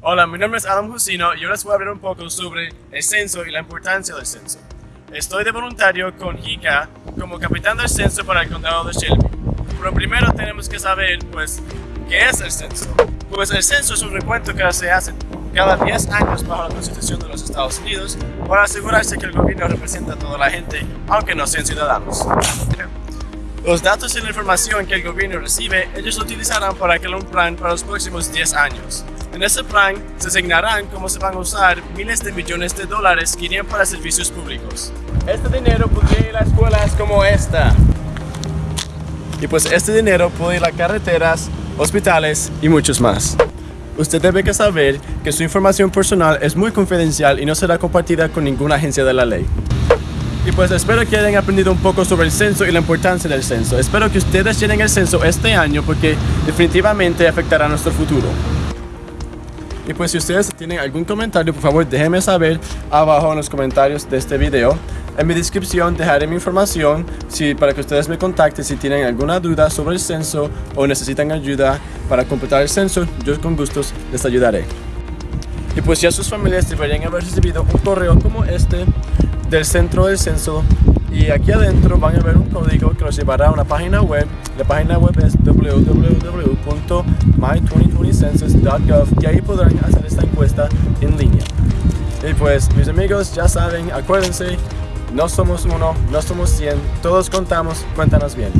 Hola, mi nombre es Adam Jusino y ahora les voy a hablar un poco sobre el censo y la importancia del censo. Estoy de voluntario con JICA como capitán del censo para el condado de Shelby. Pero primero tenemos que saber, pues, ¿qué es el censo? Pues el censo es un recuento que se hace cada 10 años bajo la Constitución de los Estados Unidos para asegurarse que el gobierno representa a toda la gente, aunque no sean ciudadanos. Los datos y la información que el gobierno recibe, ellos lo utilizarán para crear un plan para los próximos 10 años. En ese plan se asignarán cómo se van a usar miles de millones de dólares que irían para servicios públicos. Este dinero podría ir a escuelas como esta. Y pues este dinero puede ir a carreteras, hospitales y muchos más. Usted debe que saber que su información personal es muy confidencial y no será compartida con ninguna agencia de la ley. Y pues espero que hayan aprendido un poco sobre el censo y la importancia del censo. Espero que ustedes llenen el censo este año porque definitivamente afectará nuestro futuro. Y pues si ustedes tienen algún comentario, por favor déjenme saber abajo en los comentarios de este video. En mi descripción dejaré mi información si, para que ustedes me contacten si tienen alguna duda sobre el censo o necesitan ayuda para completar el censo, yo con gustos les ayudaré. Y pues ya sus familias deberían haber recibido un correo como este del centro del censo y aquí adentro van a ver un código que los llevará a una página web. La página web es www.my2020census.gov y ahí podrán hacer esta encuesta en línea. Y pues mis amigos ya saben, acuérdense, no somos uno, no somos 100, todos contamos, cuéntanos bien.